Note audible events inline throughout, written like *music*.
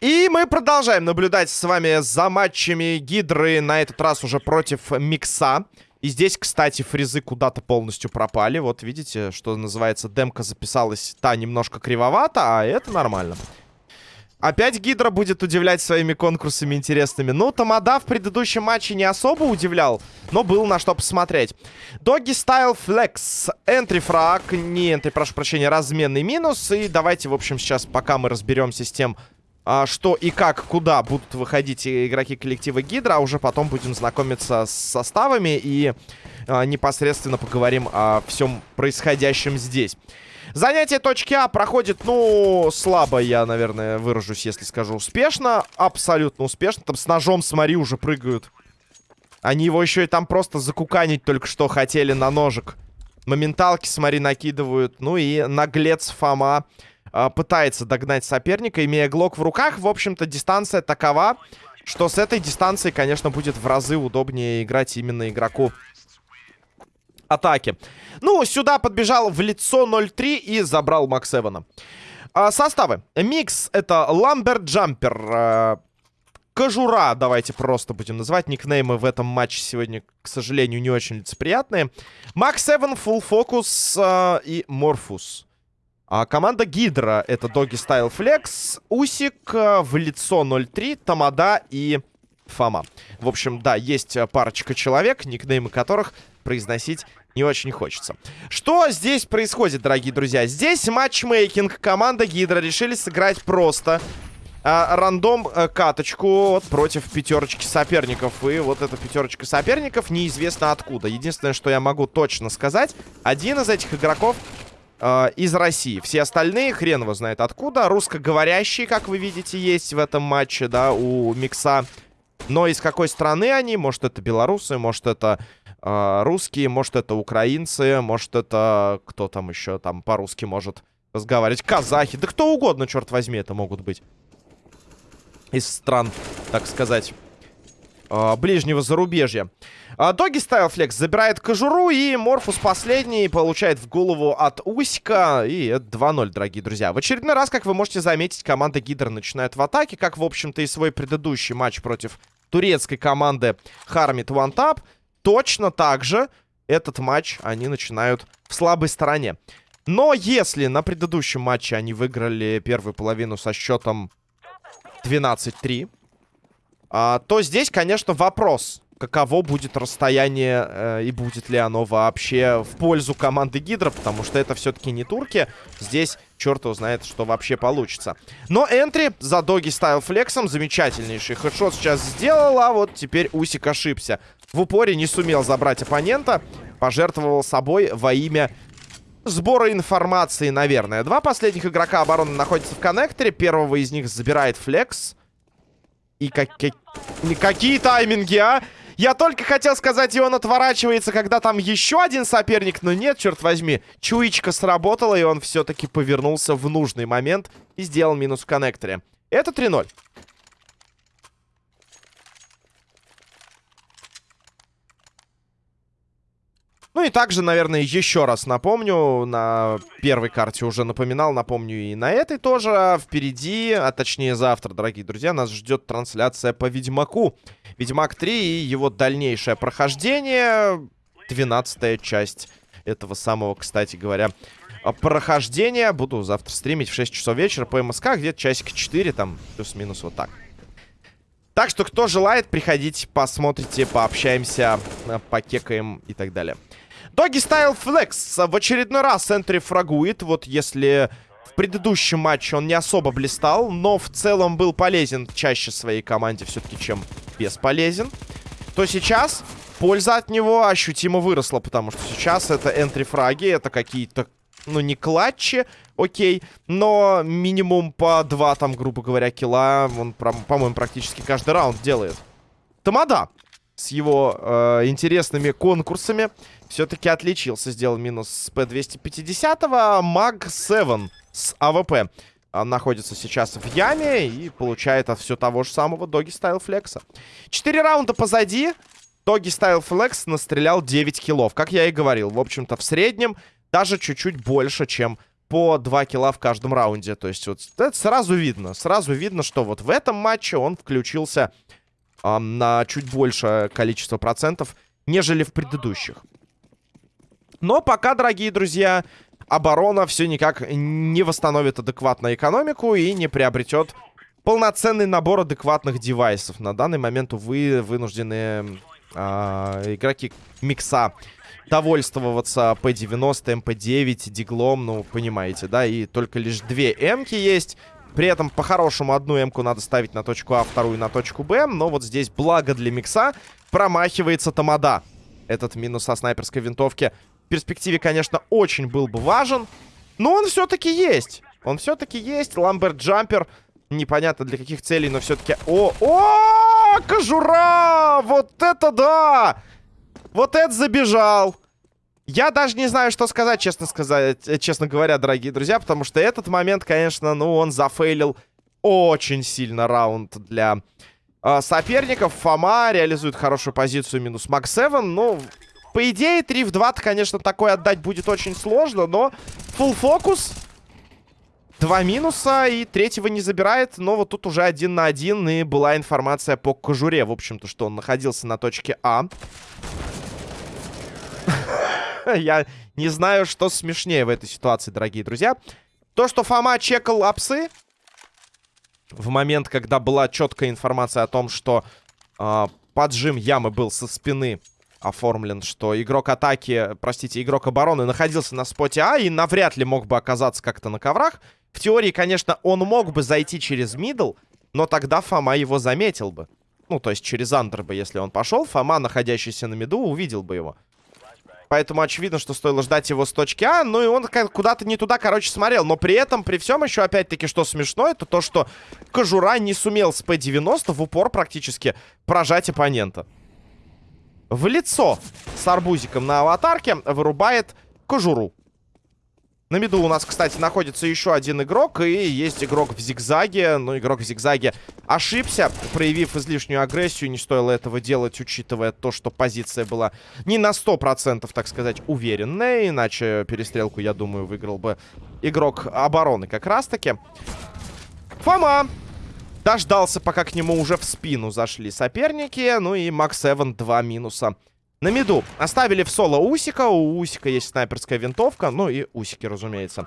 И мы продолжаем наблюдать с вами за матчами Гидры, на этот раз уже против Микса. И здесь, кстати, фрезы куда-то полностью пропали. Вот видите, что называется, демка записалась та немножко кривовато, а это нормально. Опять Гидра будет удивлять своими конкурсами интересными. Ну, Тамада в предыдущем матче не особо удивлял, но был на что посмотреть. Доги Стайл Флекс. Энтри фраг. Не энтри, прошу прощения, разменный минус. И давайте, в общем, сейчас, пока мы разберемся с тем, а, что и как, куда будут выходить игроки коллектива Гидра, а уже потом будем знакомиться с составами и а, непосредственно поговорим о всем происходящем здесь. Занятие точки А проходит, ну, слабо я, наверное, выражусь, если скажу успешно. Абсолютно успешно. Там с ножом, смотри, уже прыгают. Они его еще и там просто закуканить только что хотели на ножик. Моменталки, смотри, накидывают. Ну и наглец Фома э, пытается догнать соперника, имея глок в руках. В общем-то, дистанция такова, что с этой дистанции, конечно, будет в разы удобнее играть именно игроку атаки. Ну, сюда подбежал в лицо 0-3 и забрал Макс Эвана. А, составы. Микс — это Lumber Jumper. А, Кожура, давайте просто будем называть. Никнеймы в этом матче сегодня, к сожалению, не очень лицеприятные. Макс Эван, Full Focus а, и Морфус. А команда Гидра — это Доги Стайл Флекс, Усик, а, в лицо 0-3, Тамада и Фома. В общем, да, есть парочка человек, никнеймы которых произносить не очень хочется. Что здесь происходит, дорогие друзья? Здесь матчмейкинг. Команда Гидра решили сыграть просто. А, рандом а, каточку вот, против пятерочки соперников. И вот эта пятерочка соперников неизвестно откуда. Единственное, что я могу точно сказать, один из этих игроков а, из России. Все остальные хрен его знает откуда. Русскоговорящие, как вы видите, есть в этом матче, да, у Микса. Но из какой страны они? Может, это белорусы, может, это э, русские, может, это украинцы, может, это кто там еще там по-русски может разговаривать. Казахи, да кто угодно, черт возьми, это могут быть. Из стран, так сказать, э, ближнего зарубежья. А, Доги Стайл Флекс забирает кожуру, и Морфус последний получает в голову от Усика. И это 2-0, дорогие друзья. В очередной раз, как вы можете заметить, команда Гидр начинает в атаке, как, в общем-то, и свой предыдущий матч против турецкой команды Хармит One Tap. Точно так же этот матч они начинают в слабой стороне. Но если на предыдущем матче они выиграли первую половину со счетом 12-3, а, то здесь, конечно, вопрос, каково будет расстояние э, и будет ли оно вообще в пользу команды Гидра, потому что это все-таки не турки. Здесь черт его знает, что вообще получится. Но энтри за доги стайл флексом замечательнейший хедшот сейчас сделал, а вот теперь Усик ошибся. В упоре не сумел забрать оппонента, пожертвовал собой во имя сбора информации, наверное. Два последних игрока обороны находятся в коннекторе, первого из них забирает флекс. И как... какие тайминги, а? Я только хотел сказать, и он отворачивается, когда там еще один соперник. Но нет, черт возьми. Чуечка сработала, и он все-таки повернулся в нужный момент и сделал минус в коннекторе. Это 3-0. Ну и также, наверное, еще раз напомню, на первой карте уже напоминал, напомню и на этой тоже. Впереди, а точнее завтра, дорогие друзья, нас ждет трансляция по Ведьмаку. Ведьмак 3 и его дальнейшее прохождение. 12 часть этого самого, кстати говоря, прохождения. Буду завтра стримить в 6 часов вечера по МСК, где-то часика 4, там, плюс-минус вот так. Так что, кто желает, приходите, посмотрите, пообщаемся, покекаем и так далее. Доги Стайл Флекс в очередной раз энтри фрагует. Вот если в предыдущем матче он не особо блистал, но в целом был полезен чаще своей команде все-таки, чем бесполезен, то сейчас польза от него ощутимо выросла, потому что сейчас это entry-фраги, это какие-то, ну, не клатчи, окей, но минимум по два, там, грубо говоря, килла он, по-моему, практически каждый раунд делает. Тамада с его э, интересными конкурсами все-таки отличился. Сделал минус с P250. MAG-7 с АВП находится сейчас в яме и получает от все того же самого Доги Стайл Флекса. Четыре раунда позади. Тоги Стайл Флекс настрелял 9 киллов, как я и говорил. В общем-то, в среднем даже чуть-чуть больше, чем по 2 килла в каждом раунде. То есть вот это сразу видно. Сразу видно, что вот в этом матче он включился э, на чуть большее количество процентов, нежели в предыдущих. Но пока, дорогие друзья, оборона все никак не восстановит адекватно экономику и не приобретет полноценный набор адекватных девайсов. На данный момент, увы, вынуждены э, игроки микса довольствоваться P90, MP9, диглом, ну, понимаете, да, и только лишь две М-ки есть. При этом, по-хорошему, одну М-ку надо ставить на точку А, вторую на точку Б, но вот здесь, благо для микса, промахивается Тамада. Этот минус со снайперской винтовки в перспективе, конечно, очень был бы важен, но он все-таки есть. Он все-таки есть. Ламберт Джампер непонятно для каких целей, но все-таки... О, о, кожура! Вот это да! Вот это забежал! Я даже не знаю, что сказать, честно сказать, э, честно говоря, дорогие друзья, потому что этот момент, конечно, ну, он зафейлил очень сильно раунд для э, соперников. Фома реализует хорошую позицию минус Макс 7. Ну, по идее, 3 в 2 конечно, такое отдать будет очень сложно, но full фокус Два минуса, и третьего не забирает. Но вот тут уже один на один, и была информация по кожуре, в общем-то, что он находился на точке А. Я не знаю, что смешнее в этой ситуации, дорогие друзья. То, что Фома чекал апсы в момент, когда была четкая информация о том, что э, поджим ямы был со спины оформлен, что игрок атаки, простите, игрок обороны находился на споте А и навряд ли мог бы оказаться как-то на коврах. В теории, конечно, он мог бы зайти через middle, но тогда Фома его заметил бы. Ну, то есть через under бы, если он пошел, Фома, находящийся на миду, увидел бы его. Поэтому очевидно, что стоило ждать его с точки А. Ну и он куда-то не туда, короче, смотрел. Но при этом, при всем еще, опять-таки, что смешно, это то, что Кожура не сумел с П-90 в упор практически прожать оппонента. В лицо с арбузиком на аватарке вырубает Кожуру. На миду у нас, кстати, находится еще один игрок. И есть игрок в зигзаге. Но игрок в зигзаге ошибся, проявив излишнюю агрессию. Не стоило этого делать, учитывая то, что позиция была не на 100%, так сказать, уверенная. Иначе перестрелку, я думаю, выиграл бы игрок обороны как раз-таки. Фома дождался, пока к нему уже в спину зашли соперники. Ну и Макс Эван два минуса на миду оставили в соло Усика. У Усика есть снайперская винтовка. Ну и Усики, разумеется.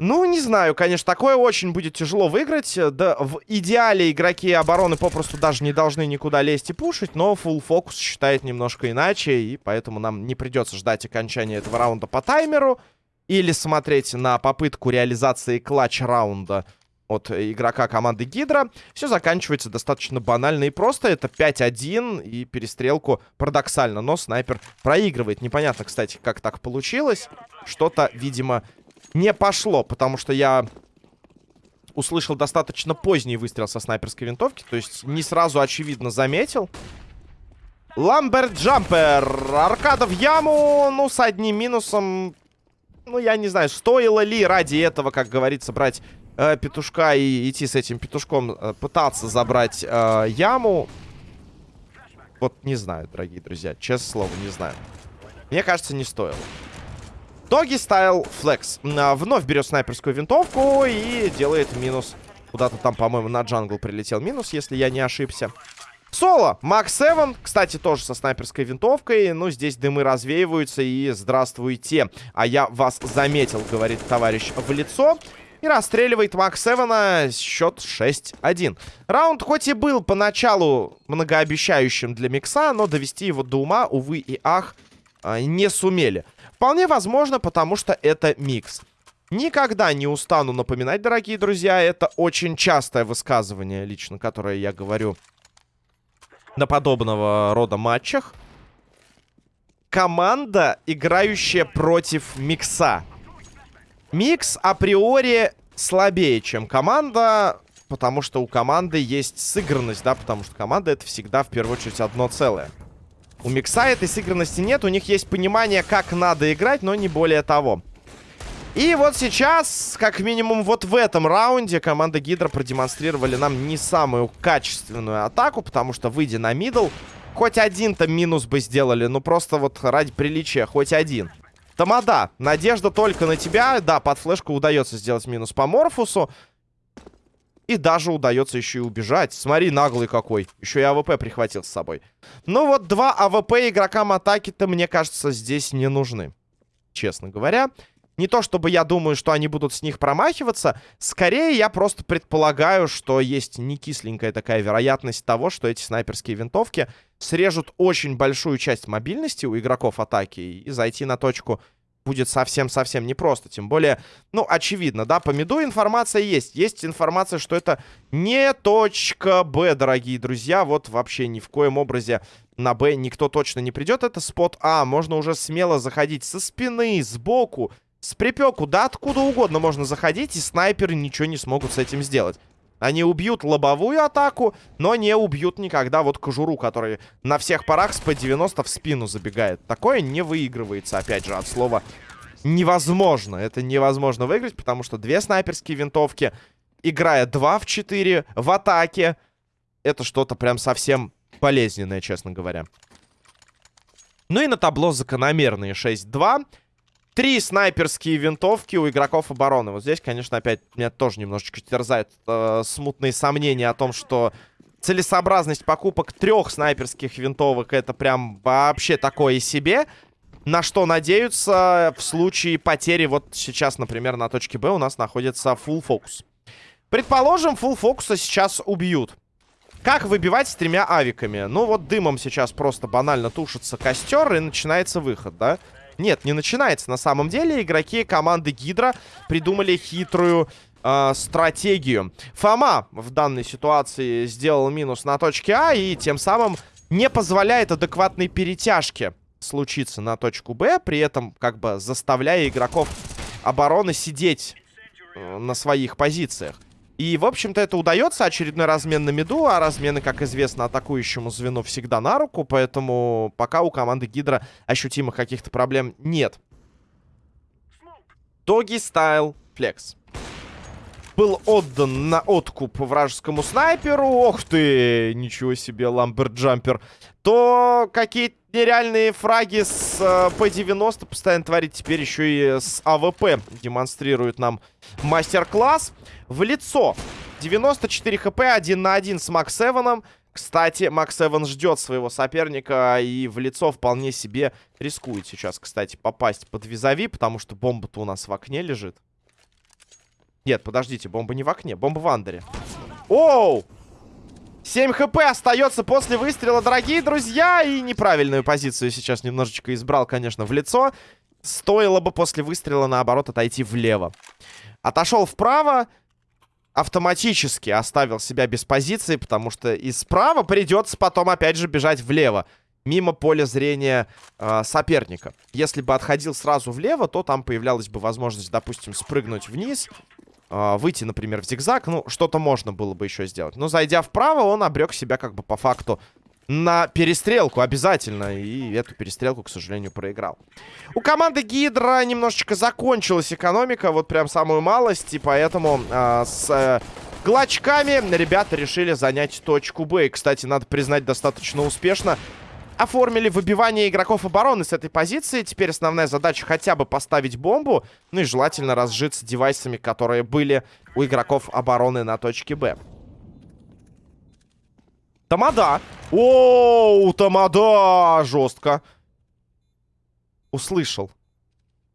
Ну, не знаю, конечно, такое очень будет тяжело выиграть. Да, в идеале игроки обороны попросту даже не должны никуда лезть и пушить, но full фокус считает немножко иначе, и поэтому нам не придется ждать окончания этого раунда по таймеру или смотреть на попытку реализации клатч-раунда от игрока команды Гидра. Все заканчивается достаточно банально и просто. Это 5-1 и перестрелку парадоксально. Но снайпер проигрывает. Непонятно, кстати, как так получилось. Что-то, видимо, не пошло, потому что я услышал достаточно поздний выстрел со снайперской винтовки. То есть не сразу очевидно заметил. Ламберт Джампер. Аркада в яму. Ну, с одним минусом. Ну, я не знаю, стоило ли ради этого, как говорится, брать э, петушка и идти с этим петушком э, пытаться забрать э, яму. Вот не знаю, дорогие друзья. Честное слово, не знаю. Мне кажется, не стоило. Доги стайл флекс. Вновь берет снайперскую винтовку и делает минус. Куда-то там, по-моему, на джангл прилетел минус, если я не ошибся. Соло, Макс 7, кстати, тоже со снайперской винтовкой. Ну, здесь дымы развеиваются и здравствуйте. А я вас заметил, говорит товарищ в лицо. И расстреливает Мак Севена счет 6-1. Раунд хоть и был поначалу многообещающим для Микса, но довести его до ума, увы и ах, а, не сумели. Вполне возможно, потому что это Микс. Никогда не устану напоминать, дорогие друзья, это очень частое высказывание лично, которое я говорю на подобного рода матчах. Команда, играющая против Микса. Микс априори слабее, чем команда, потому что у команды есть сыгранность, да, потому что команда это всегда в первую очередь одно целое. У Микса этой сыгранности нет, у них есть понимание, как надо играть, но не более того. И вот сейчас, как минимум вот в этом раунде, команда Гидра продемонстрировали нам не самую качественную атаку, потому что, выйдя на middle, хоть один-то минус бы сделали. Ну, просто вот ради приличия, хоть один. Тамада, надежда только на тебя. Да, под флешку удается сделать минус по Морфусу. И даже удается еще и убежать. Смотри, наглый какой. Еще и АВП прихватил с собой. Ну вот два АВП игрокам атаки-то, мне кажется, здесь не нужны. Честно говоря. Не то, чтобы я думаю, что они будут с них промахиваться. Скорее, я просто предполагаю, что есть не кисленькая такая вероятность того, что эти снайперские винтовки срежут очень большую часть мобильности у игроков атаки и зайти на точку будет совсем-совсем непросто. Тем более, ну, очевидно, да, по миду информация есть. Есть информация, что это не точка Б, дорогие друзья. Вот вообще ни в коем образе на Б никто точно не придет. Это спот А. Можно уже смело заходить со спины, сбоку, с припеку, да откуда угодно можно заходить, и снайперы ничего не смогут с этим сделать. Они убьют лобовую атаку, но не убьют никогда вот кожуру, который на всех парах с П-90 в спину забегает. Такое не выигрывается, опять же, от слова невозможно. Это невозможно выиграть, потому что две снайперские винтовки, играя 2 в 4 в атаке, это что-то прям совсем болезненное, честно говоря. Ну и на табло закономерные 6-2. Три снайперские винтовки у игроков обороны. Вот здесь, конечно, опять меня тоже немножечко терзают э, смутные сомнения о том, что целесообразность покупок трех снайперских винтовок это прям вообще такое себе. На что надеются в случае потери, вот сейчас, например, на точке Б у нас находится full фокус. Предположим, full фокуса сейчас убьют. Как выбивать с тремя авиками? Ну вот дымом сейчас просто банально тушится костер и начинается выход, да? Нет, не начинается на самом деле. Игроки команды Гидра придумали хитрую э, стратегию. Фома в данной ситуации сделал минус на точке А и тем самым не позволяет адекватной перетяжке случиться на точку Б, при этом как бы заставляя игроков обороны сидеть э, на своих позициях. И, в общем-то, это удается. Очередной размен на миду, а размены, как известно, атакующему звену всегда на руку. Поэтому пока у команды Гидра ощутимых каких-то проблем нет. Doggy Style Flex. Был отдан на откуп вражескому снайперу. Ох ты, ничего себе, Lumber Jumper. То какие-то нереальные фраги с э, P90 постоянно творит. Теперь еще и с АВП демонстрирует нам мастер-класс. В лицо. 94 хп, 1 на 1 с Макс Эваном. Кстати, Макс Эван ждет своего соперника и в лицо вполне себе рискует сейчас, кстати, попасть под визави, потому что бомба-то у нас в окне лежит. Нет, подождите, бомба не в окне, бомба в андере. Оу! 7 хп остается после выстрела, дорогие друзья. И неправильную позицию сейчас немножечко избрал, конечно, в лицо. Стоило бы после выстрела, наоборот, отойти влево. Отошел вправо. Автоматически оставил себя без позиции, потому что и справа придется потом опять же бежать влево. Мимо поля зрения э, соперника. Если бы отходил сразу влево, то там появлялась бы возможность, допустим, спрыгнуть вниз э, выйти, например, в зигзаг. Ну, что-то можно было бы еще сделать. Но зайдя вправо, он обрек себя как бы по факту на перестрелку обязательно. И эту перестрелку, к сожалению, проиграл. У команды Гидра немножечко закончилась экономика. Вот прям самую малость. И поэтому э, с... Э, Глачками ребята решили занять точку Б. И, кстати, надо признать, достаточно успешно оформили выбивание игроков обороны с этой позиции. Теперь основная задача хотя бы поставить бомбу. Ну и желательно разжиться девайсами, которые были у игроков обороны на точке Б. Тамада. Оу, Тамада! Жестко. Услышал.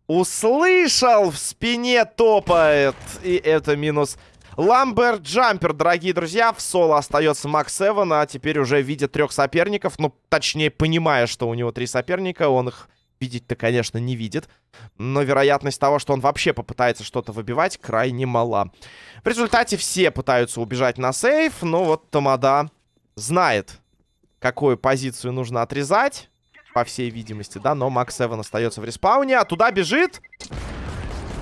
Услышал! В спине топает. И это минус Ламбер Джампер, дорогие друзья, в соло остается Макс Эван, а теперь уже видя трех соперников, ну, точнее, понимая, что у него три соперника, он их видеть-то, конечно, не видит. Но вероятность того, что он вообще попытается что-то выбивать, крайне мала. В результате все пытаются убежать на save, но вот Тамада знает, какую позицию нужно отрезать, по всей видимости, да, но Макс Эван остается в респауне, а туда бежит...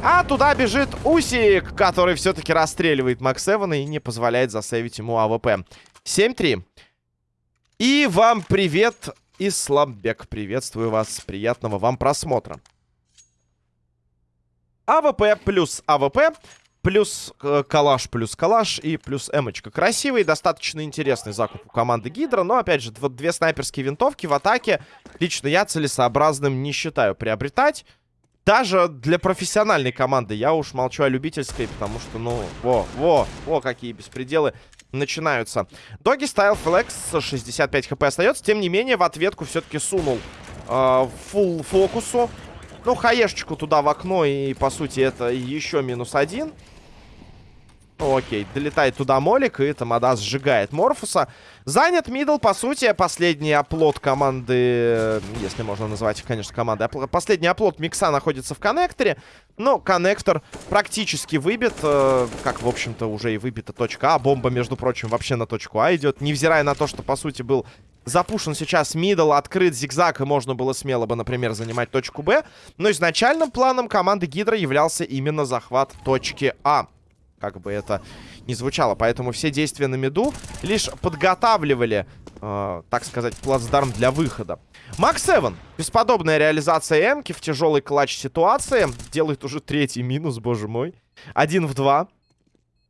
А туда бежит Усик, который все-таки расстреливает Макс Эвана и не позволяет засейвить ему АВП. 7-3. И вам привет, Исламбек. Приветствую вас. Приятного вам просмотра. АВП плюс АВП Плюс э, калаш, плюс калаш и плюс эмочка. Красивый достаточно интересный закуп у команды Гидра. Но, опять же, вот две снайперские винтовки в атаке лично я целесообразным не считаю приобретать. Даже для профессиональной команды. Я уж молчу о любительской, потому что, ну, во, во, во, какие беспределы начинаются. Doggy Style Flex 65 хп остается. Тем не менее, в ответку все-таки сунул э, Full Focus у. Ну, хаешечку туда в окно, и, по сути, это еще минус один. Ну, окей, долетает туда Молик, и Тамада сжигает Морфуса. Занят middle, по сути, последний оплот команды, если можно назвать их, конечно, командой. Последний оплот Микса находится в коннекторе, но коннектор практически выбит, э, как, в общем-то, уже и выбита точка А. Бомба, между прочим, вообще на точку А идет, невзирая на то, что, по сути, был запушен сейчас мидл, открыт зигзаг, и можно было смело бы, например, занимать точку Б. Но изначальным планом команды Гидра являлся именно захват точки А как бы это не звучало. Поэтому все действия на миду лишь подготавливали, э, так сказать, плацдарм для выхода. Макс Эван. Бесподобная реализация Эмки в тяжелой клатч ситуации. Делает уже третий минус, боже мой. Один в два.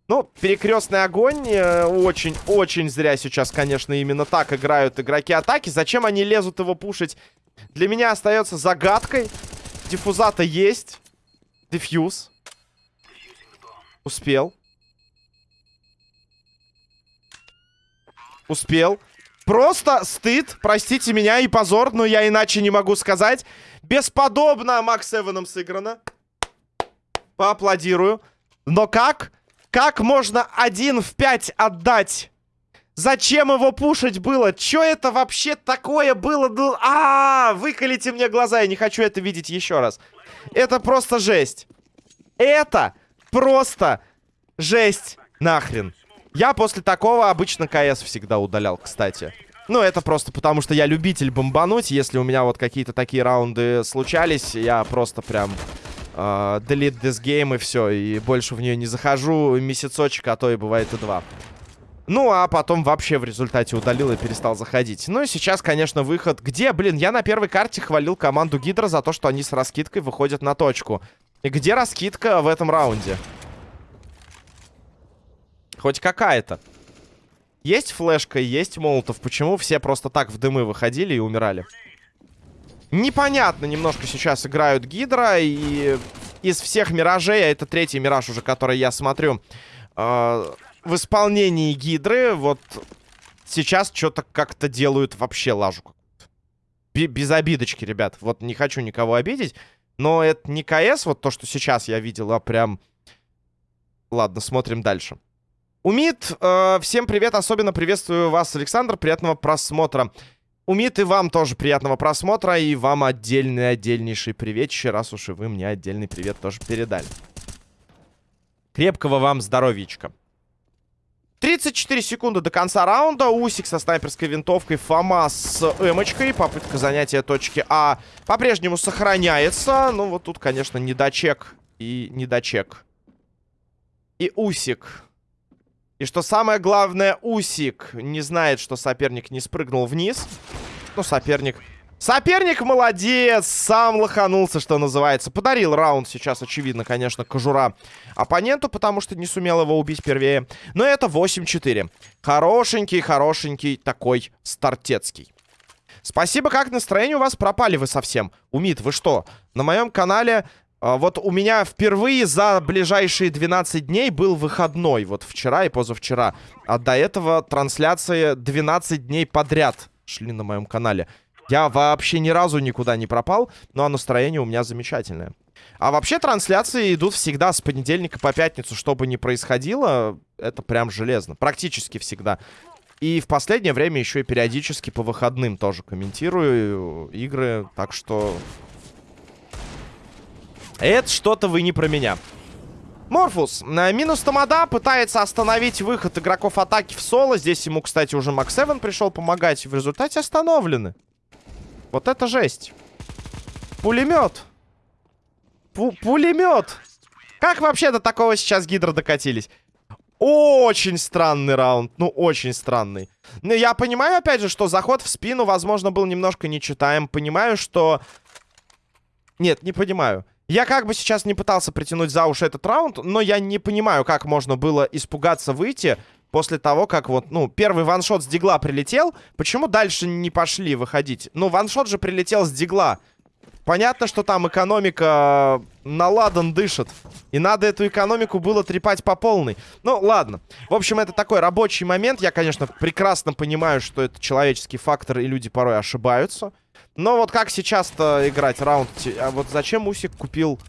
Ну, перекрестный огонь. Очень-очень э, зря сейчас, конечно, именно так играют игроки атаки. Зачем они лезут его пушить? Для меня остается загадкой. Диффузата есть. Дефьюз. Успел. Успел. Просто стыд, простите меня, и позор, но я иначе не могу сказать. Бесподобно Макс Эваном сыграно. Поаплодирую. Но как? Как можно один в пять отдать? Зачем его пушить было? Чё это вообще такое было? А, -а, -а выколите мне глаза, я не хочу это видеть еще раз. Это просто жесть. Это просто жесть нахрен. Я после такого обычно КС всегда удалял, кстати. Ну, это просто потому, что я любитель бомбануть. Если у меня вот какие-то такие раунды случались, я просто прям... Uh, delete this game и все, и больше в нее не захожу месяцочек, а то и бывает и два. Ну, а потом вообще в результате удалил и перестал заходить. Ну и сейчас, конечно, выход. Где, блин, я на первой карте хвалил команду Гидра за то, что они с раскидкой выходят на точку. И где раскидка в этом раунде? Хоть какая-то. Есть флешка, есть молотов. Почему все просто так в дымы выходили и умирали? Непонятно немножко сейчас играют Гидра. И из всех миражей, а это третий мираж уже, который я смотрю, э, в исполнении Гидры, вот сейчас что-то как-то делают вообще лажу. Без обидочки, ребят. Вот не хочу никого обидеть. Но это не КС, вот то, что сейчас я видел, а прям... Ладно, смотрим дальше. Умит, э, всем привет, особенно приветствую вас, Александр, приятного просмотра. Умит, и вам тоже приятного просмотра, и вам отдельный, отдельнейший привет, еще раз уж и вы мне отдельный привет тоже передали. Крепкого вам здоровичка. 34 секунды до конца раунда. Усик со снайперской винтовкой. Фома с эмочкой. Попытка занятия точки А по-прежнему сохраняется. Ну, вот тут, конечно, недочек и недочек. И Усик. И что самое главное, Усик не знает, что соперник не спрыгнул вниз. Ну, соперник Соперник молодец, сам лоханулся, что называется. Подарил раунд сейчас, очевидно, конечно, кожура оппоненту, потому что не сумел его убить первее. Но это 8-4. Хорошенький, хорошенький такой стартецкий. Спасибо, как настроение у вас? Пропали вы совсем. Умит, вы что? На моем канале... А, вот у меня впервые за ближайшие 12 дней был выходной. Вот вчера и позавчера. А до этого трансляции 12 дней подряд шли на моем канале. Я вообще ни разу никуда не пропал, но настроение у меня замечательное. А вообще трансляции идут всегда с понедельника по пятницу, что бы ни происходило, это прям железно. Практически всегда. И в последнее время еще и периодически по выходным тоже комментирую игры, так что... Это что-то вы не про меня. Морфус. Минус Тамада пытается остановить выход игроков атаки в соло. Здесь ему, кстати, уже Макс Эван пришел помогать. В результате остановлены. Вот это жесть. Пулемет. Пу пулемет. Как вообще до такого сейчас гидро докатились? Очень странный раунд. Ну, очень странный. Ну, я понимаю, опять же, что заход в спину, возможно, был немножко нечитаем. Понимаю, что... Нет, не понимаю. Я как бы сейчас не пытался притянуть за уши этот раунд, но я не понимаю, как можно было испугаться выйти после того, как вот, ну, первый ваншот с дигла прилетел. Почему дальше не пошли выходить? Ну, ваншот же прилетел с дигла. Понятно, что там экономика на ладан дышит. И надо эту экономику было трепать по полной. Ну, ладно. В общем, это такой рабочий момент. Я, конечно, прекрасно понимаю, что это человеческий фактор, и люди порой ошибаются. Но вот как сейчас-то играть раунд? А вот зачем Усик купил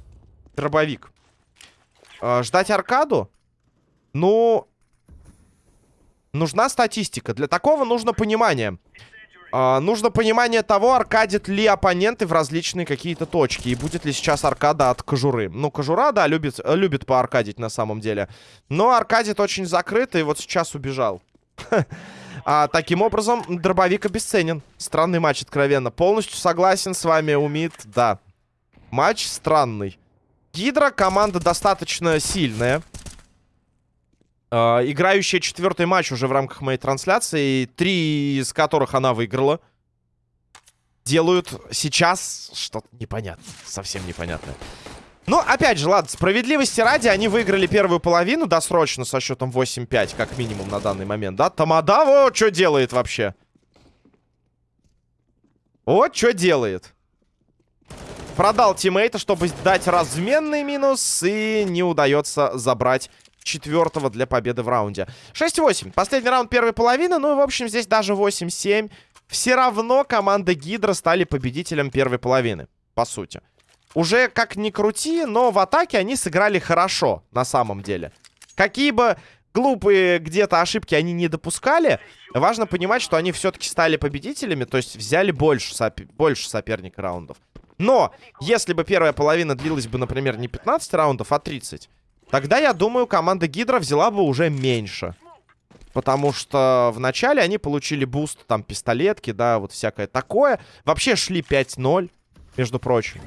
дробовик? Э, ждать аркаду? Ну... Нужна статистика. Для такого нужно понимание. Э, нужно понимание того, аркадит ли оппоненты в различные какие-то точки. И будет ли сейчас аркада от кожуры. Ну, кожура, да, любит, любит поаркадить на самом деле. Но аркадит очень закрыто, и вот сейчас убежал. *laughs* А, таким образом, дробовик обесценен. Странный матч, откровенно. Полностью согласен с вами, Умит, да. Матч странный. Гидра команда достаточно сильная. Э, играющая четвертый матч уже в рамках моей трансляции. Три из которых она выиграла. Делают сейчас что-то непонятное. Совсем непонятное. Ну, опять же, ладно, справедливости ради, они выиграли первую половину досрочно со счетом 8-5, как минимум на данный момент, да? Тамада вот что делает вообще. Вот что делает. Продал тиммейта, чтобы дать разменный минус, и не удается забрать четвертого для победы в раунде. 6-8. Последний раунд первой половины. Ну и, в общем, здесь даже 8-7. Все равно команда Гидра стали победителем первой половины, по сути. Уже как ни крути, но в атаке они сыграли хорошо, на самом деле. Какие бы глупые где-то ошибки они не допускали, важно понимать, что они все-таки стали победителями, то есть взяли больше, сопи больше соперника раундов. Но, если бы первая половина длилась бы, например, не 15 раундов, а 30, тогда, я думаю, команда Гидра взяла бы уже меньше. Потому что в начале они получили boost, там, пистолетки, да, вот всякое такое. Вообще шли 5-0, между прочим.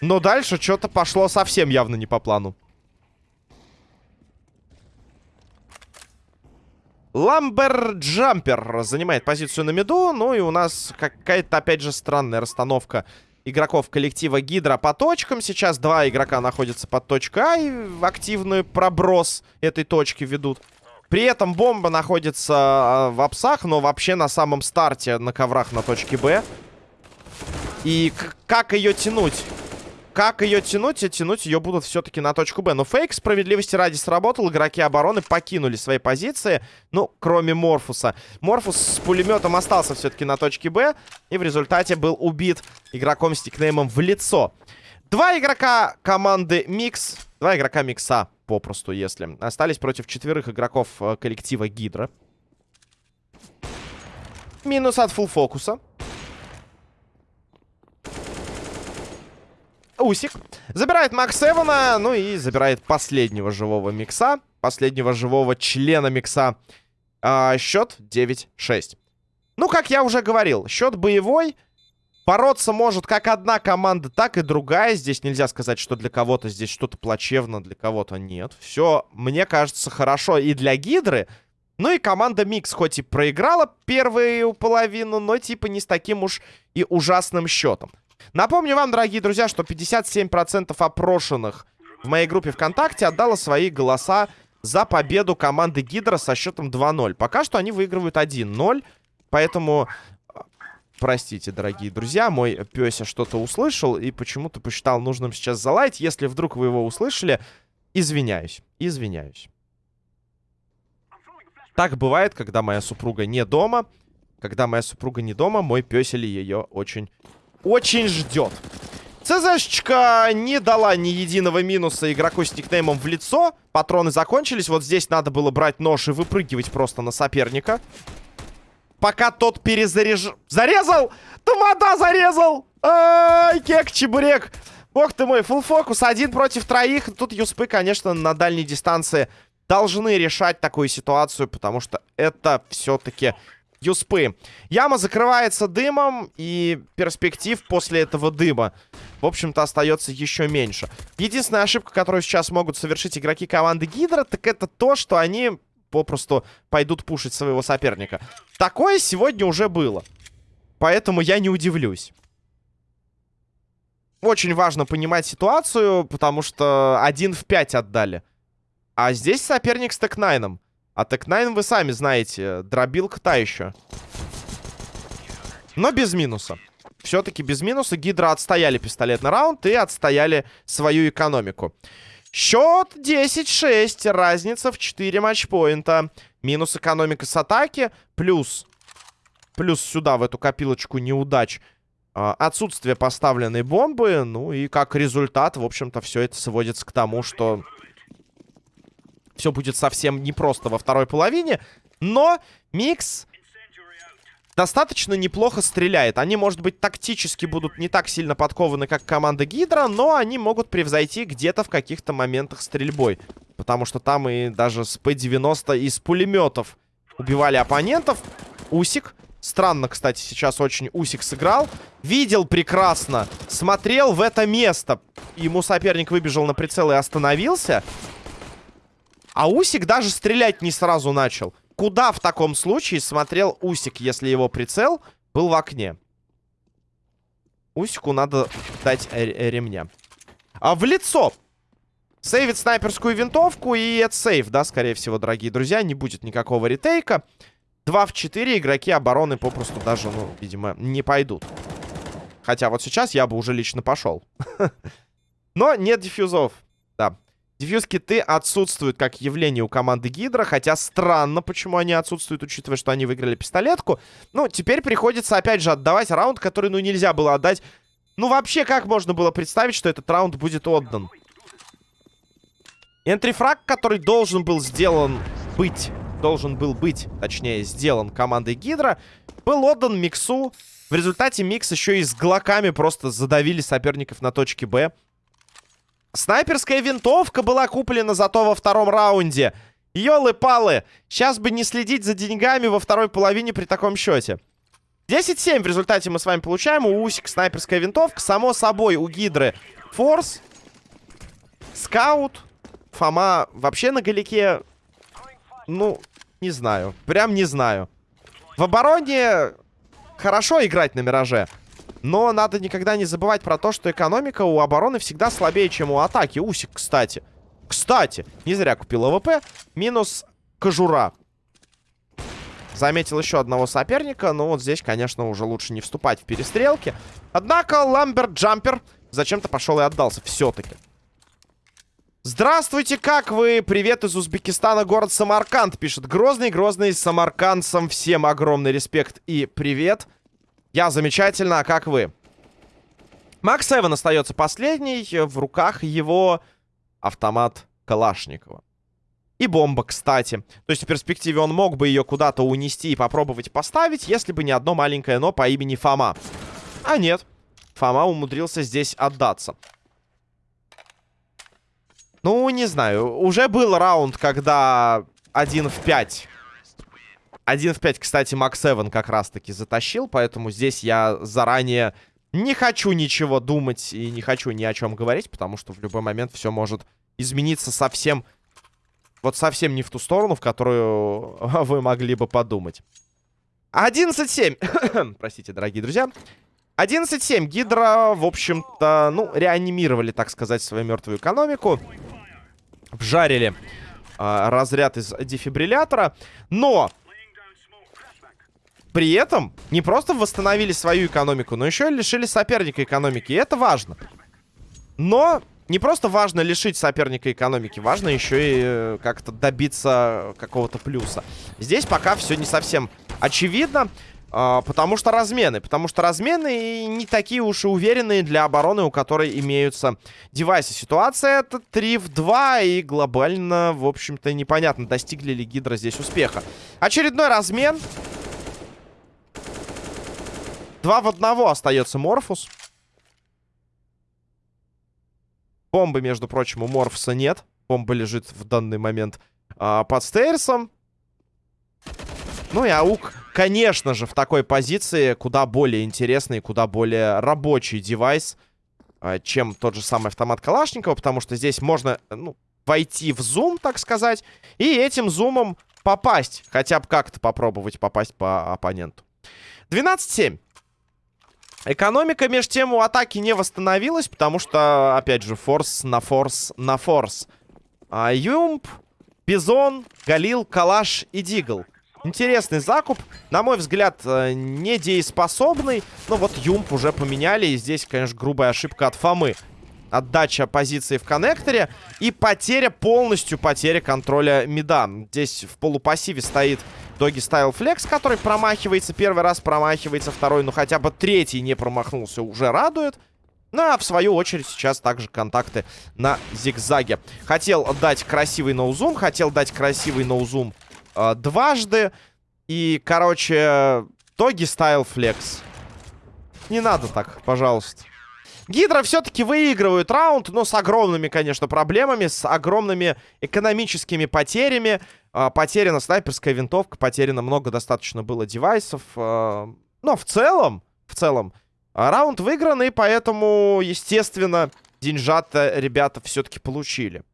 Но дальше что-то пошло совсем явно не по плану. Ламберджампер занимает позицию на миду. Ну и у нас какая-то, опять же, странная расстановка игроков коллектива Гидра по точкам. Сейчас два игрока находятся под точкой А и активный проброс этой точки ведут. При этом бомба находится а, в апсах, но вообще на самом старте на коврах на точке Б. И как ее тянуть? Как ее тянуть? И тянуть ее будут все-таки на точку Б. Но фейк справедливости ради сработал. Игроки обороны покинули свои позиции. Ну, кроме Морфуса. Морфус с пулеметом остался все-таки на точке Б. И в результате был убит игроком с никнеймом в лицо. Два игрока команды Микс. Два игрока Микса, попросту, если. Остались против четверых игроков э, коллектива Гидра. Минус от Full Focus а. Усик. Забирает Макс Эвана, ну и забирает последнего живого микса. Последнего живого члена микса. А, счет 9-6. Ну, как я уже говорил, счет боевой. Бороться может как одна команда, так и другая. Здесь нельзя сказать, что для кого-то здесь что-то плачевно, для кого-то нет. Все, мне кажется, хорошо и для Гидры. Ну и команда Микс хоть и проиграла первую половину, но типа не с таким уж и ужасным счетом. Напомню вам, дорогие друзья, что 57% опрошенных в моей группе ВКонтакте отдало свои голоса за победу команды Гидра со счетом 2-0. Пока что они выигрывают 1-0, поэтому... Простите, дорогие друзья, мой пёся что-то услышал и почему-то посчитал нужным сейчас залайт. Если вдруг вы его услышали, извиняюсь, извиняюсь. Так бывает, когда моя супруга не дома. Когда моя супруга не дома, мой пёсель ее очень очень ждет. ЦЗшечка не дала ни единого минуса игроку с никнеймом в лицо. Патроны закончились. Вот здесь надо было брать нож и выпрыгивать просто на соперника. Пока тот перезаряж... Зарезал! Тамада зарезал! Ай, кек, чебурек! Бог ты мой, фул фокус, один против троих. Тут юспы, конечно, на дальней дистанции должны решать такую ситуацию, потому что это все-таки юспы. Яма закрывается дымом, и перспектив после этого дыма, в общем-то, остается еще меньше. Единственная ошибка, которую сейчас могут совершить игроки команды Гидра, так это то, что они попросту пойдут пушить своего соперника. Такое сегодня уже было. Поэтому я не удивлюсь. очень важно понимать ситуацию, потому что один в 5 отдали. А здесь соперник с Tec-9. А Tec-9, вы сами знаете, дробилка та еще. Но без минуса. Все-таки без минуса. Гидра отстояли пистолетный раунд и отстояли свою экономику. Счет 10-6. Разница в 4 матчпоинта. Минус экономика с атаки. Плюс. Плюс сюда, в эту копилочку неудач. А, отсутствие поставленной бомбы. Ну и как результат, в общем-то, все это сводится к тому, что... Все будет совсем непросто во второй половине. Но Микс достаточно неплохо стреляет. Они, может быть, тактически будут не так сильно подкованы, как команда Гидра, но они могут превзойти где-то в каких-то моментах стрельбой. Потому что там и даже с П-90 из пулеметов убивали оппонентов. Усик. Странно, кстати, сейчас очень Усик сыграл. Видел прекрасно. Смотрел в это место. Ему соперник выбежал на прицел и остановился. А Усик даже стрелять не сразу начал. Куда в таком случае смотрел Усик, если его прицел был в окне? Усику надо дать ремня. А в лицо! Сейвит снайперскую винтовку, и это сейв, да, скорее всего, дорогие друзья. Не будет никакого ретейка. 2 в 4 игроки обороны попросту даже, ну, видимо, не пойдут. Хотя вот сейчас я бы уже лично пошел. *laughs* Но нет дефьюзов. Дефьюз-киты отсутствуют как явление у команды Гидра, хотя странно, почему они отсутствуют, учитывая, что они выиграли пистолетку. Ну, теперь приходится, опять же, отдавать раунд, который, ну, нельзя было отдать. Ну, вообще, как можно было представить, что этот раунд будет отдан? Энтрифраг, который должен был сделан быть, должен был быть, точнее, сделан командой Гидра, был отдан Миксу. В результате Микс еще и с глоками просто задавили соперников на точке Б. Снайперская винтовка была куплена зато во втором раунде. Ёлы-палы, сейчас бы не следить за деньгами во второй половине при таком счете. 10-7 в результате мы с вами получаем. У Усик снайперская винтовка. Само собой, у Гидры Форс. Скаут. Фома вообще на галике... Ну, не знаю. Прям не знаю. В обороне хорошо играть на Мираже. Но надо никогда не забывать про то, что экономика у обороны всегда слабее, чем у атаки. Усик, кстати. Кстати, не зря купил AWP. Минус кожура. Заметил еще одного соперника. Но вот здесь, конечно, уже лучше не вступать в перестрелки. Однако Ламберт Джампер зачем-то пошел и отдался все-таки. Здравствуйте, как вы? Привет из Узбекистана, город Самарканд, пишет Грозный. Грозный самаркандцам всем огромный респект и привет. Я замечательно, а как вы? Макс Эван остается последний. В руках его автомат Калашникова. И бомба, кстати. То есть в перспективе он мог бы ее куда-то унести и попробовать поставить, если бы не одно маленькое «но» по имени Фома. А нет. Фома умудрился здесь отдаться. Ну, не знаю. Уже был раунд, когда 1 в 5 1 в 5, кстати, Макс Эван как раз-таки затащил, поэтому здесь я заранее не хочу ничего думать и не хочу ни о чем говорить, потому что в любой момент все может измениться совсем, вот совсем не в ту сторону, в которую *laughs* вы могли бы подумать. 11-7. *coughs* Простите, дорогие друзья. 11-7. Гидра, в общем-то, ну, реанимировали, так сказать, свою мертвую экономику. Вжарили э, разряд из дефибриллятора. Но при этом не просто восстановили свою экономику, но еще и лишили соперника экономики. И это важно. Но не просто важно лишить соперника экономики, важно еще и э, как-то добиться какого-то плюса. Здесь пока все не совсем очевидно, э, потому что размены. Потому что размены не такие уж и уверенные для обороны, у которой имеются девайсы. Ситуация это 3 в 2, и глобально, в общем-то, непонятно, достигли ли Гидра здесь успеха. Очередной размен. Два в одного остается Морфус. Бомбы, между прочим, у Морфуса нет. Бомба лежит в данный момент а, под стейрсом. Ну и Аук, конечно же, в такой позиции куда более интересный, куда более рабочий девайс, а, чем тот же самый автомат Калашникова, потому что здесь можно, ну, войти в зум, так сказать, и этим зумом попасть, хотя бы как-то попробовать попасть по оппоненту. 12-7. Экономика, между тем, у атаки не восстановилась, потому что, опять же, форс на форс на форс. А, Юмп, Бизон, Галил, Калаш и Дигл. Интересный закуп. На мой взгляд, э, недееспособный. Но вот Юмп уже поменяли. И здесь, конечно, грубая ошибка от Фомы. Отдача позиции в коннекторе. И потеря, полностью потеря контроля мида. Здесь в полупассиве стоит Доги Стайл Флекс, который промахивается. Первый раз промахивается, второй, ну хотя бы третий не промахнулся, уже радует. Ну, а в свою очередь сейчас также контакты на зигзаге. Хотел дать красивый ноузум, хотел дать красивый ноузум э, дважды. И, короче, Доги Стайл Флекс. Не надо так, пожалуйста. Гидра все-таки выигрывают раунд, но с огромными, конечно, проблемами, с огромными экономическими потерями. А, потеряна снайперская винтовка, потеряно много достаточно было девайсов. А, но в целом, в целом, а, раунд выигранный, поэтому, естественно, деньжата ребята все-таки получили.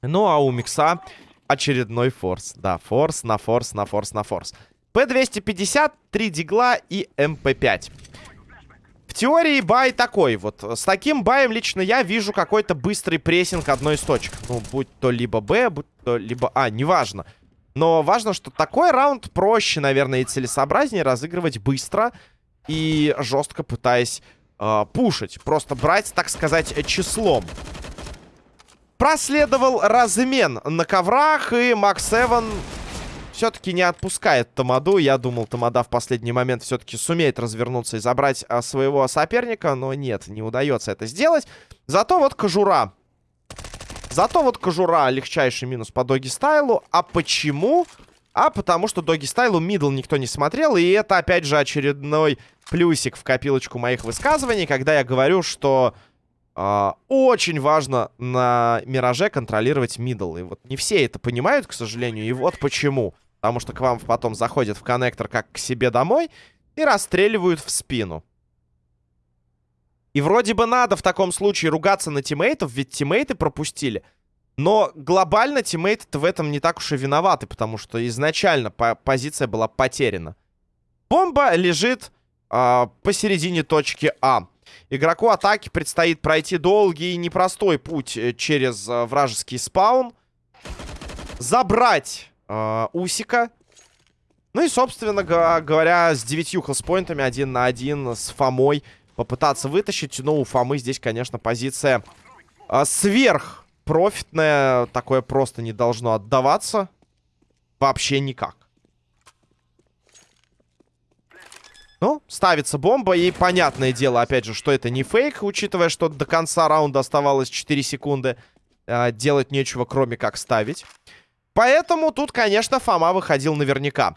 Ну, а у Микса очередной форс. Да, форс на форс на форс на форс. П-250, 3 дигла и МП-5. В теории buy такой вот. С таким buy ем лично я вижу какой-то быстрый прессинг одной из точек. Ну, будь то либо Б, будь то либо А, неважно. Но важно, что такой раунд проще, наверное, и целесообразнее разыгрывать быстро и жестко пытаясь э, пушить. Просто брать, так сказать, числом. Проследовал размен на коврах, и Макс Эван все-таки не отпускает Тамаду. Я думал, Тамада в последний момент все-таки сумеет развернуться и забрать а, своего соперника. Но нет, не удается это сделать. Зато вот кожура. Зато вот кожура легчайший минус по Doggy Style у. А почему? А потому что Doggy Style у middle никто не смотрел. И это опять же очередной плюсик в копилочку моих высказываний, когда я говорю, что... Uh, очень важно на Мираже контролировать middle. И вот не все это понимают, к сожалению. И вот почему. Потому что к вам потом заходят в коннектор как к себе домой и расстреливают в спину. И вроде бы надо в таком случае ругаться на тиммейтов, ведь тиммейты пропустили. Но глобально тиммейты в этом не так уж и виноваты, потому что изначально по позиция была потеряна. Бомба лежит э, посередине точки А. Игроку атаки предстоит пройти долгий и непростой путь э, через э, вражеский спаун. Забрать э, Усика. Ну и, собственно говоря, с девятью хелспоинтами один на один с Фомой попытаться вытащить. Но у Фомы здесь, конечно, позиция э, сверх профитная. Такое просто не должно отдаваться. Вообще никак. Ну, ставится бомба, и понятное дело, опять же, что это не фейк, учитывая, что до конца раунда оставалось 4 секунды. Э, делать нечего, кроме как ставить. Поэтому тут, конечно, Фома выходил наверняка.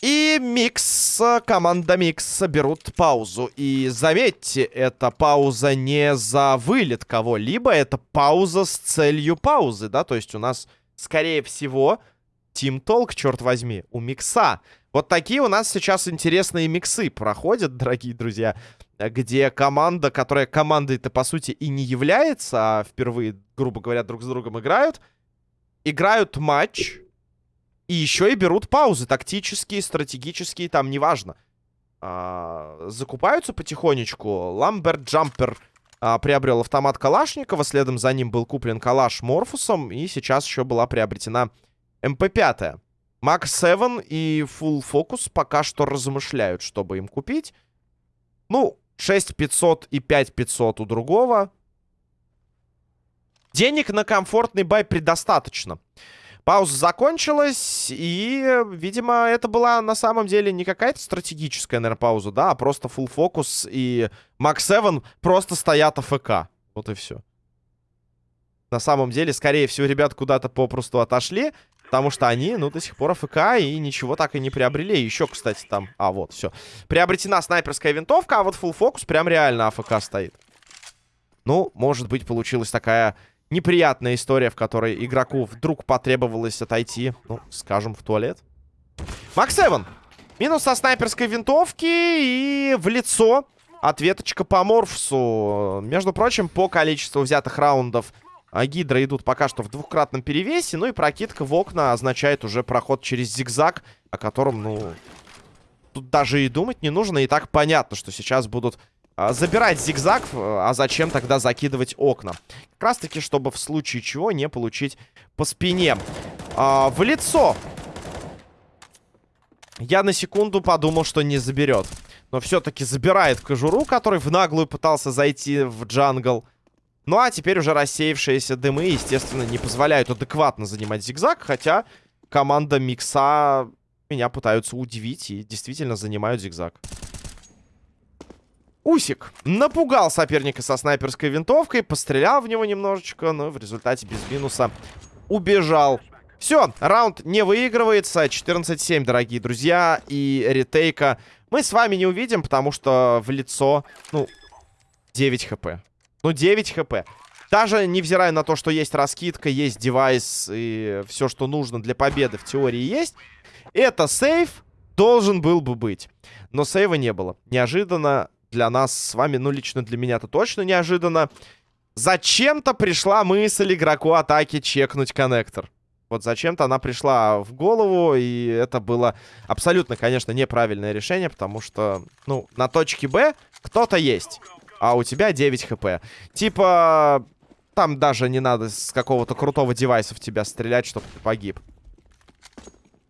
И Микс, команда Микс берут паузу. И заметьте, это пауза не за вылет кого-либо, это пауза с целью паузы, да? То есть у нас, скорее всего, team talk, черт возьми, у Микса. Вот такие у нас сейчас интересные миксы проходят, *laughs* дорогие друзья. Где команда, которая командой-то, по сути, и не является, а впервые, грубо говоря, друг с другом играют играют матч и еще и берут паузы тактические, стратегические, там неважно. А, закупаются потихонечку. Ламберт Джампер а, приобрел автомат Калашникова, следом за ним был куплен Калаш Морфусом, и сейчас еще была приобретена МП-5. Макс 7 и Full Focus пока что размышляют, чтобы им купить. Ну, 6500 и 5500 у другого. Денег на комфортный бай предостаточно. Пауза закончилась, и, видимо, это была на самом деле не какая-то стратегическая, наверное, пауза, да, а просто full фокус, и Макс 7 просто стоят АФК. Вот и все. На самом деле, скорее всего, ребят куда-то попросту отошли, потому что они, ну, до сих пор АФК и ничего так и не приобрели. Еще, кстати, там... А, вот, все. Приобретена снайперская винтовка, а вот full фокус прям реально АФК стоит. Ну, может быть, получилась такая неприятная история, в которой игроку вдруг потребовалось отойти, ну, скажем, в туалет. Макс Эван. Минус со снайперской винтовки и в лицо ответочка по Морфсу. Между прочим, по количеству взятых раундов а, Гидра идут пока что в двухкратном перевесе. Ну и прокидка в окна означает уже проход через зигзаг, о котором, ну, тут даже и думать не нужно. И так понятно, что сейчас будут забирать зигзаг, а зачем тогда закидывать окна? Как раз таки, чтобы в случае чего не получить по спине. А, в лицо. Я на секунду подумал, что не заберет. Но все-таки забирает кожуру, который в наглую пытался зайти в джангл. Ну а теперь уже рассеявшиеся дымы, естественно, не позволяют адекватно занимать зигзаг. Хотя команда Микса меня пытаются удивить и действительно занимают зигзаг. Усик напугал соперника со снайперской винтовкой, пострелял в него немножечко, но в результате без минуса убежал. Все, раунд не выигрывается. 14-7, дорогие друзья. И ретейка мы с вами не увидим, потому что в лицо, ну, 9 хп. Ну, 9 хп. Даже невзирая на то, что есть раскидка, есть девайс и все, что нужно для победы в теории есть, это сейф должен был бы быть. Но сейва не было. Неожиданно для нас с вами, ну, лично для меня это точно неожиданно. Зачем-то пришла мысль игроку атаки чекнуть коннектор. Вот зачем-то она пришла в голову, и это было абсолютно, конечно, неправильное решение, потому что, ну, на точке Б кто-то есть, а у тебя 9 хп. Типа, там даже не надо с какого-то крутого девайса в тебя стрелять, чтобы ты погиб.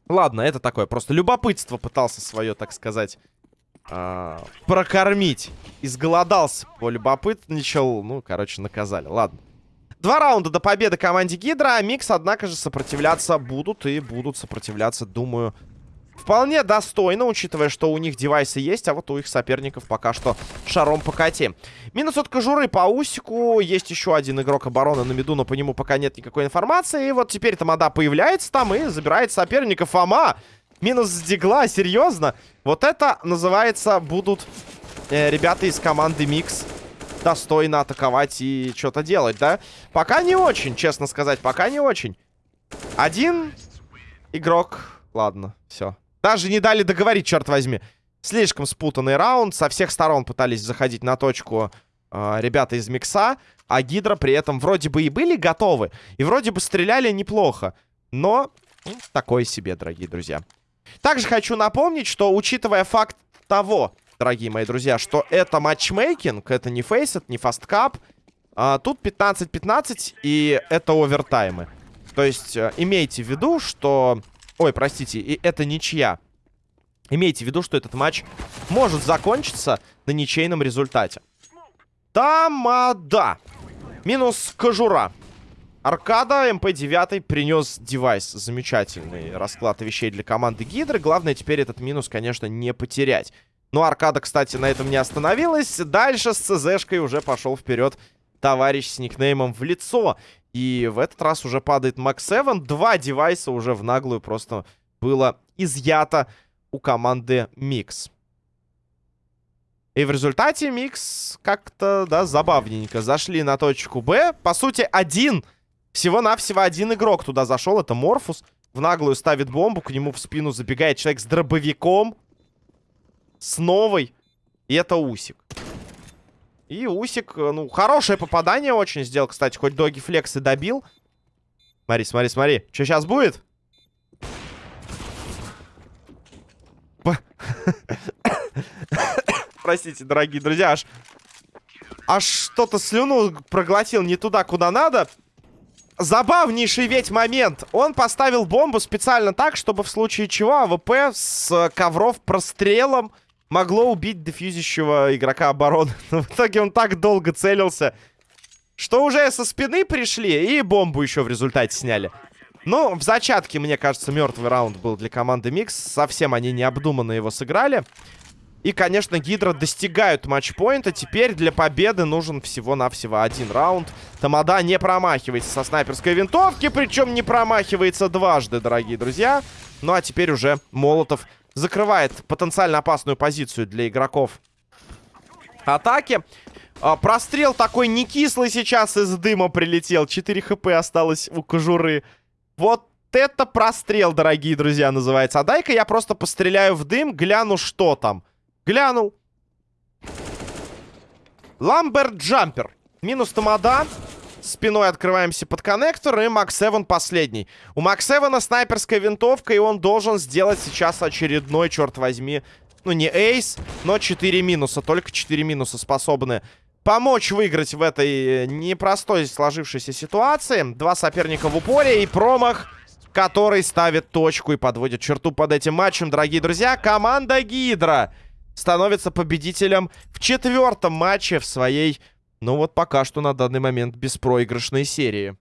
Ладно, это такое, просто любопытство пытался свое, так сказать, а, прокормить. Изголодался, полюбопытничал. Ну, короче, наказали. Ладно. Два раунда до победы команде Гидра. Микс, однако же, сопротивляться будут. И будут сопротивляться, думаю, вполне достойно, учитывая, что у них девайсы есть, а вот у их соперников пока что шаром покати. Минус от кожуры по усику. Есть еще один игрок обороны на миду, но по нему пока нет никакой информации. И вот теперь Тамада появляется там и забирает соперника. Фома Минус с дигла, серьезно? Вот это называется будут э, ребята из команды Микс достойно атаковать и что-то делать, да? Пока не очень, честно сказать, пока не очень. Один игрок. Ладно, все. Даже не дали договорить, черт возьми. Слишком спутанный раунд. Со всех сторон пытались заходить на точку э, ребята из Микса. А Гидра при этом вроде бы и были готовы. И вроде бы стреляли неплохо. Но такое себе, дорогие друзья. Также хочу напомнить, что учитывая факт того, дорогие мои друзья, что это матчмейкинг, это не FACEIT, не Fastcup, а, тут 15-15 и это овертаймы. То есть а, имейте в виду, что... Ой, простите, и это ничья. Имейте в виду, что этот матч может закончиться на ничейном результате. Тамада. Минус кожура. Аркада МП-9 принес девайс. Замечательный расклад вещей для команды Гидры. Главное теперь этот минус, конечно, не потерять. Но Аркада, кстати, на этом не остановилась. Дальше с ЦЗшкой уже пошел вперед товарищ с никнеймом в лицо. И в этот раз уже падает Макс 7. Два девайса уже в наглую просто было изъято у команды Микс. И в результате Микс как-то, да, забавненько зашли на точку Б. По сути, один всего-навсего один игрок туда зашел. Это Морфус. В наглую ставит бомбу. К нему в спину забегает человек с дробовиком. С новой. И это Усик. И Усик, э, ну, хорошее попадание очень сделал, кстати. Хоть Доги Флекс и добил. Смотри, смотри, смотри. Что сейчас будет? *coughs* Простите, дорогие друзья, аж... Аж что-то слюну проглотил не туда, куда надо. Забавнейший ведь момент. Он поставил бомбу специально так, чтобы в случае чего AWP с ковров прострелом могло убить дефьюзящего игрока обороны. *laughs* Но в итоге он так долго целился, что уже со спины пришли и бомбу еще в результате сняли. Ну, в зачатке, мне кажется, мертвый раунд был для команды Микс. Совсем они необдуманно его сыграли. И, конечно, Гидра достигают матчпоинта. Теперь для победы нужен всего-навсего один раунд. Тамада не промахивается со снайперской винтовки, причем не промахивается дважды, дорогие друзья. Ну а теперь уже Молотов закрывает потенциально опасную позицию для игроков атаки. А, прострел такой не кислый сейчас из дыма прилетел. 4 хп осталось у кожуры. Вот это прострел, дорогие друзья, называется. А дай-ка я просто постреляю в дым, гляну, что там. Глянул. Ламберт Джампер. Минус Тамада. Спиной открываемся под коннектор. И Макс Эван последний. У Макс Эвана снайперская винтовка. И он должен сделать сейчас очередной, черт возьми, Ну, не эйс, но 4 минуса. Только 4 минуса способны помочь выиграть в этой непростой сложившейся ситуации. Два соперника в упоре и промах, который ставит точку и подводит черту под этим матчем. Дорогие друзья, команда Гидра становится победителем в четвертом матче в своей, ну вот пока что на данный момент, беспроигрышной серии.